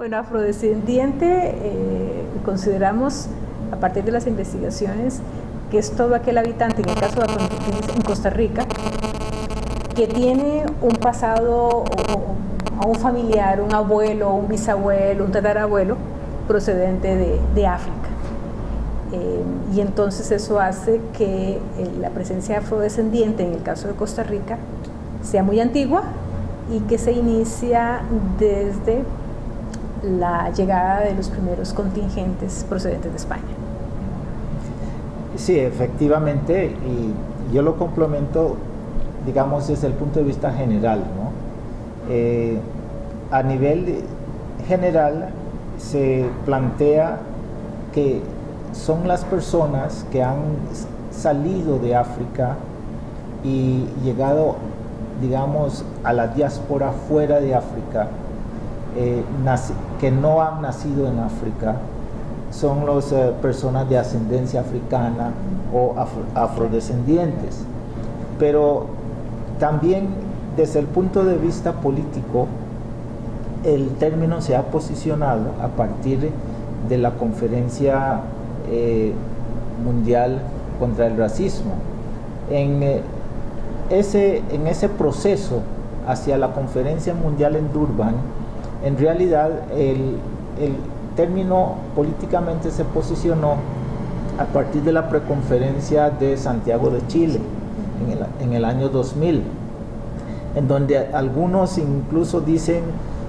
Bueno, afrodescendiente eh, consideramos, a partir de las investigaciones, que es todo aquel habitante, en el caso de en Costa Rica, que tiene un pasado un familiar, un abuelo, un bisabuelo, un tatarabuelo procedente de, África. Eh, y entonces eso hace que eh, la presencia afrodescendiente, en el caso de Costa Rica, sea muy antigua y que se inicia desde la llegada de los primeros contingentes procedentes de España. Sí, efectivamente, y yo lo complemento, digamos, desde el punto de vista general. ¿no? Eh, a nivel general se plantea que son las personas que han salido de África y llegado, digamos, a la diáspora fuera de África, eh, que no han nacido en África son las eh, personas de ascendencia africana o afrodescendientes. Pero también desde el punto de vista político, el término se ha posicionado a partir de la conferencia eh, mundial contra el racismo. En, ese, en ese proceso hacia la conferencia mundial en Durban, en realidad el, término políticamente se posicionó a partir de la preconferencia de Santiago de Chile en el, año 2000, en donde algunos incluso dicen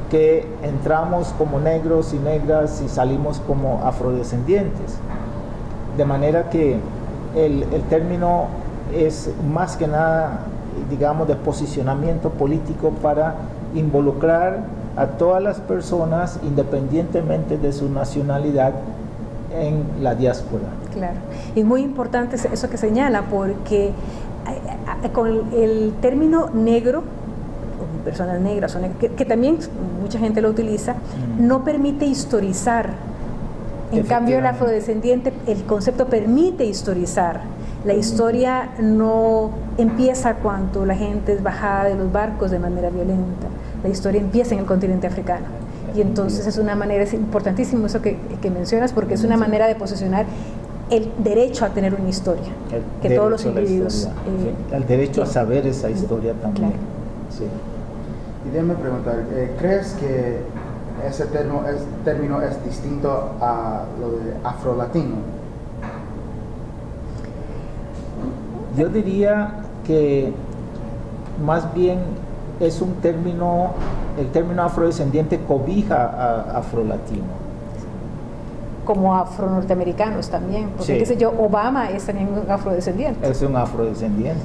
que entramos como negros y negras y salimos como afrodescendientes. De manera que el, el término es más que nada, digamos, de posicionamiento político para involucrar a todas las personas independientemente de su nacionalidad en la diáspora. Claro, y muy importante eso que señala, porque eh, eh, con el término negro, personas negras, que, también mucha gente lo utiliza, mm. no permite historizar. En cambio, el afrodescendiente, el concepto permite historizar. La historia no empieza cuando la gente es bajada de los barcos de manera violenta la historia empieza en el continente africano. Y entonces es una manera, es importantísimo eso que, mencionas, porque es una manera de posicionar el derecho a tener una historia, que todos los individuos... Eh, el derecho a saber esa historia también. Sí. Y déjame preguntar, eh, ¿crees que ese término es, término es distinto a lo de afrolatino? Yo diría que más bien es un término, el término afrodescendiente cobija a afrolatino. Como afro-norteamericanos también, porque qué sé yo, Obama es también un afrodescendiente. Es un afrodescendiente.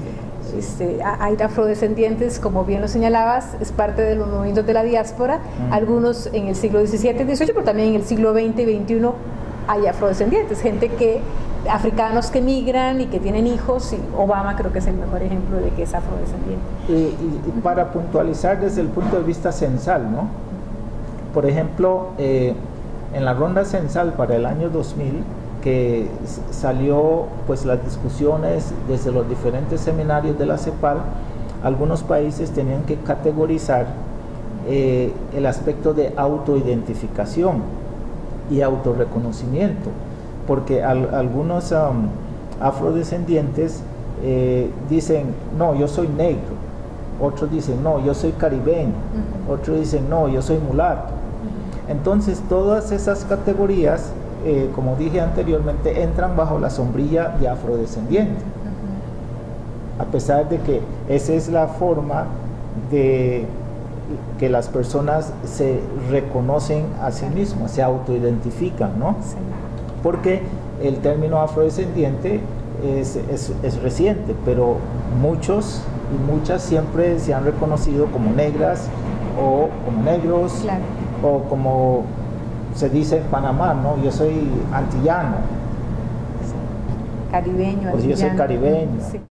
Este, hay afrodescendientes, como bien lo señalabas, es parte de los movimientos de la diáspora, algunos en el siglo XVII y XVIII, pero también en el siglo XX y XXI hay afrodescendientes, gente que africanos que migran y que tienen hijos, y Obama creo que es el mejor ejemplo de que es afrodescendiente. Y, para puntualizar desde el punto de vista censal, ¿no? Por ejemplo, eh, en la ronda censal para el año 2000, que salió pues las discusiones desde los diferentes seminarios de la CEPAL, algunos países tenían que categorizar eh, el aspecto de autoidentificación y autorreconocimiento porque algunos afrodescendientes eh, dicen, no, yo soy negro, otros dicen, no, yo soy caribeño, otros dicen, no, yo soy mulato. Entonces todas esas categorías, eh, como dije anteriormente, entran bajo la sombrilla de afrodescendiente. A pesar de que esa es la forma de que las personas se reconocen a sí mismas, se autoidentifican, ¿no? Porque el término afrodescendiente es, es, reciente, pero muchos y muchas siempre se han reconocido como negras o como negros o como se dice en Panamá, ¿no? Yo soy antillano. Caribeño. Pues yo soy caribeño.